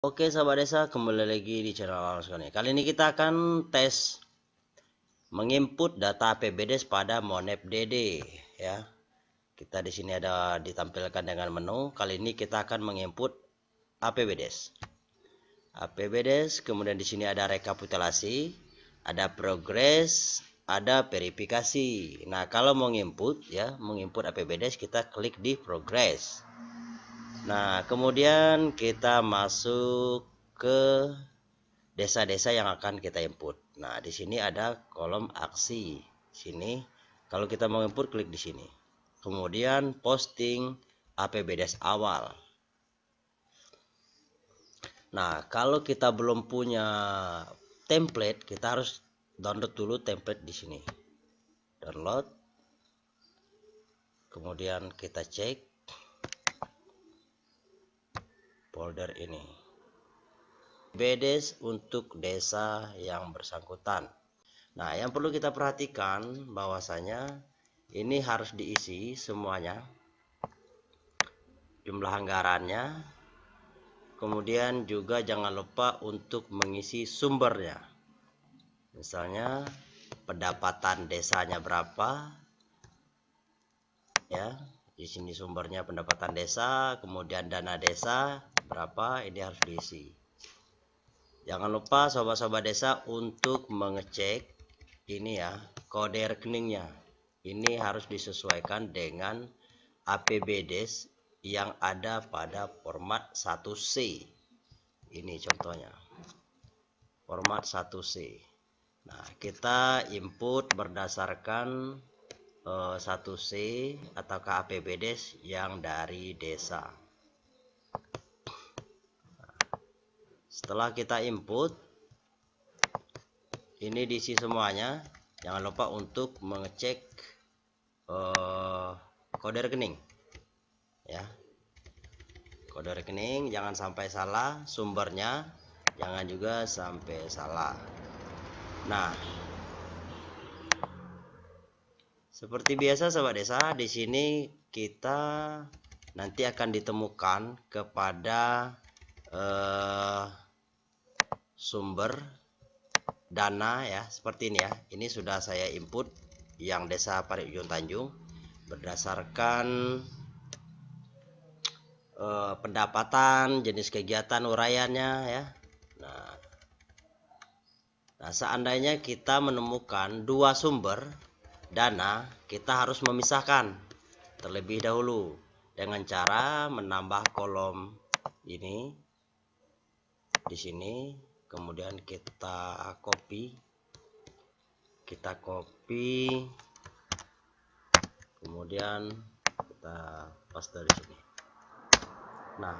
Oke sahabat desa kembali lagi di channel Alas Kali ini kita akan tes menginput data APBDes pada Monep DD ya. Kita di sini ada ditampilkan dengan menu. Kali ini kita akan menginput APBDes. APBDes kemudian di sini ada rekapitulasi, ada progres, ada verifikasi. Nah, kalau mau nginput ya, menginput APBDes kita klik di progress. Nah, kemudian kita masuk ke desa-desa yang akan kita input. Nah, di sini ada kolom aksi. Sini kalau kita mau input klik di sini. Kemudian posting APBDes awal. Nah, kalau kita belum punya template, kita harus download dulu template di sini. Download. Kemudian kita cek folder ini. BDES untuk desa yang bersangkutan. Nah, yang perlu kita perhatikan bahwasanya ini harus diisi semuanya. Jumlah anggarannya. Kemudian juga jangan lupa untuk mengisi sumbernya. Misalnya pendapatan desanya berapa? Ya, di sini sumbernya pendapatan desa, kemudian dana desa, berapa ini harus diisi. Jangan lupa sobat-sobat desa untuk mengecek ini ya kode rekeningnya. Ini harus disesuaikan dengan APBDes yang ada pada format 1C ini contohnya format 1C nah kita input berdasarkan uh, eh, 1C atau APBDes yang dari desa setelah kita input ini diisi semuanya. Jangan lupa untuk mengecek uh, kode rekening. Ya. Kode rekening jangan sampai salah sumbernya. Jangan juga sampai salah. Nah. Seperti biasa sahabat desa di sini kita nanti akan ditemukan kepada eh, sumber dana ya seperti ini ya. Ini sudah saya input yang desa Parit Ujung Tanjung berdasarkan eh, pendapatan jenis kegiatan uraiannya ya. Nah nah seandainya kita menemukan dua sumber dana kita harus memisahkan terlebih dahulu dengan cara menambah kolom ini di sini kemudian kita copy kita copy kemudian kita paste di sini. Nah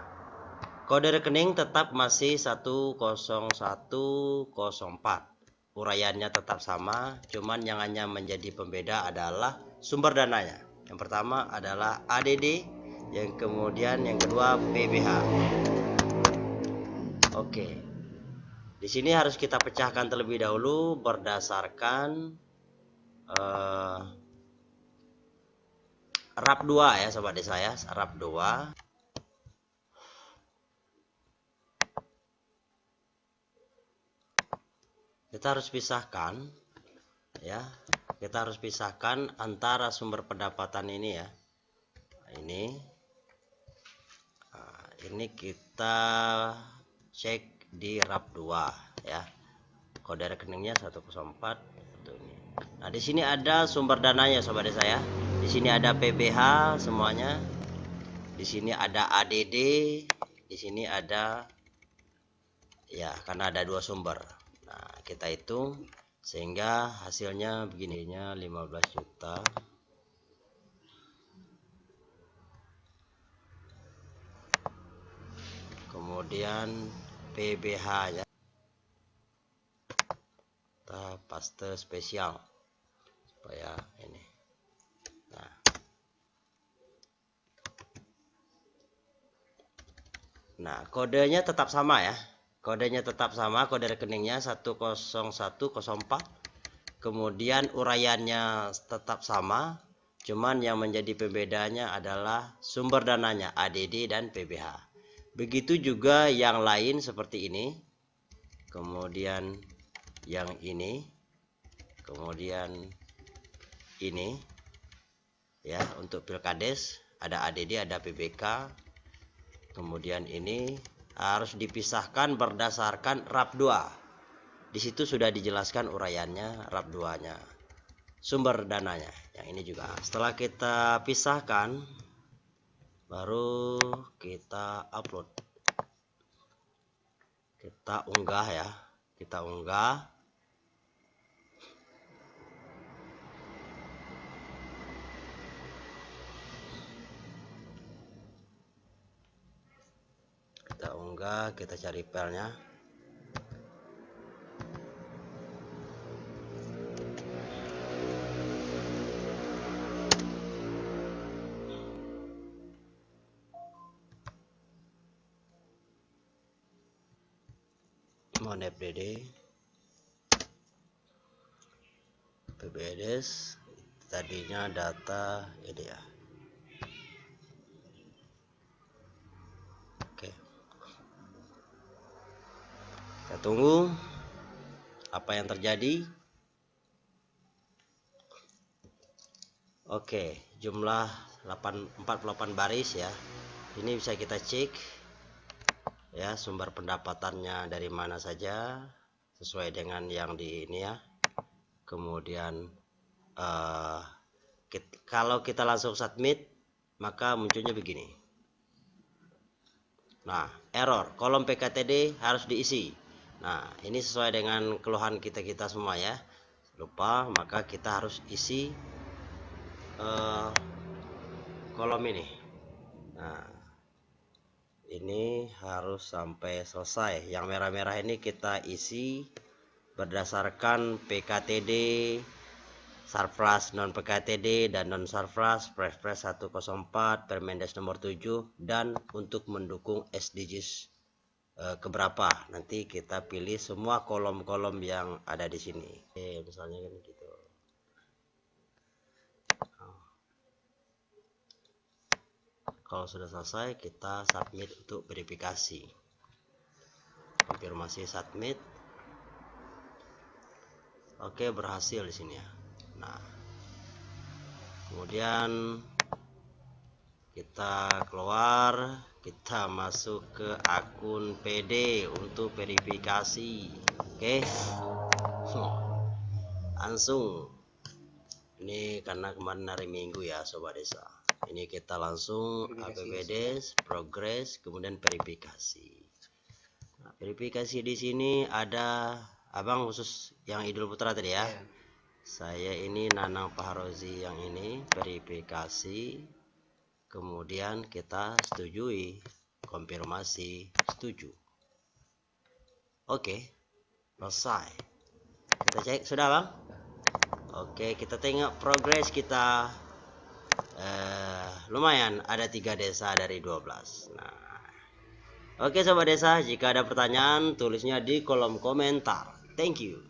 kode rekening tetap masih 10104 uraiannya tetap sama cuman yang hanya menjadi pembeda adalah sumber dananya. Yang pertama adalah ADD yang kemudian yang kedua PBH oke di sini harus kita pecahkan terlebih dahulu berdasarkan uh, RAP 2 ya sobat desa ya, RAP 2. Kita harus pisahkan ya. Kita harus pisahkan antara sumber pendapatan ini ya. ini nah, ini kita cek di RAP 2 ya. Kode rekeningnya 104 itu ini nah di sini ada sumber dananya sobat saya di sini ada PBH semuanya. Di sini ada ADD di sini ada ya karena ada dua sumber. Nah kita hitung sehingga hasilnya begininya 15 juta. Kemudian PBH ya. Kita paste spesial supaya ini. Nah. Nah kodenya tetap sama ya. Kodenya tetap sama kode rekeningnya 10104 kemudian uraiannya tetap sama cuman yang menjadi pembedanya adalah sumber dananya ADD dan PBH begitu juga yang lain seperti ini. Kemudian yang ini. Kemudian ini. Ya untuk pilkades ada ADD ada PBK kemudian ini harus dipisahkan berdasarkan RAP 2 di situ sudah dijelaskan uraiannya RAP 2 nya sumber dananya yang ini juga. Setelah kita pisahkan baru kita upload. Kita unggah ya. Kita unggah. Kita unggah kita cari filenya mon fdd pbds tadinya data ini ya. Kita tunggu apa yang terjadi. Oke jumlah 8, 48 baris ya. Ini bisa kita cek ya sumber pendapatannya dari mana saja sesuai dengan yang di ini ya kemudian uh, kalau kita langsung submit maka munculnya begini nah error kolom PKTD harus diisi Nah, ini sesuai dengan keluhan kita-kita semua ya. Lupa, maka kita harus isi uh, kolom ini. Nah, ini harus sampai selesai. Yang merah-merah ini kita isi berdasarkan PKTD, Sarfras non PKTD dan non Sarfras Perpres 104 Permendes nomor 7 dan untuk mendukung SDGs Eh, keberapa. Nanti kita pilih semua kolom-kolom yang ada di sini. Oke, misalnya kan gitu kalau sudah selesai kita submit untuk verifikasi. Konfirmasi submit. Oke berhasil di sini ya. Nah kemudian kita keluar kita masuk ke akun PD untuk verifikasi. Oke. Langsung. Ini karena kemarin hari minggu ya sobat desa ini kita langsung APBD progress kemudian verifikasi. Nah, verifikasi di sini ada abang khusus yang Idul Putra tadi ya. Yeah. saya ini Nanang Paharozi yang ini verifikasi. Kemudian kita setujui konfirmasi setuju. Oke selesai. Kita cek sudah bang? Oke kita tengok progres kita eh, lumayan ada tiga desa dari 12 nah Oke sobat desa, jika ada pertanyaan tulisnya di kolom komentar. Thank you.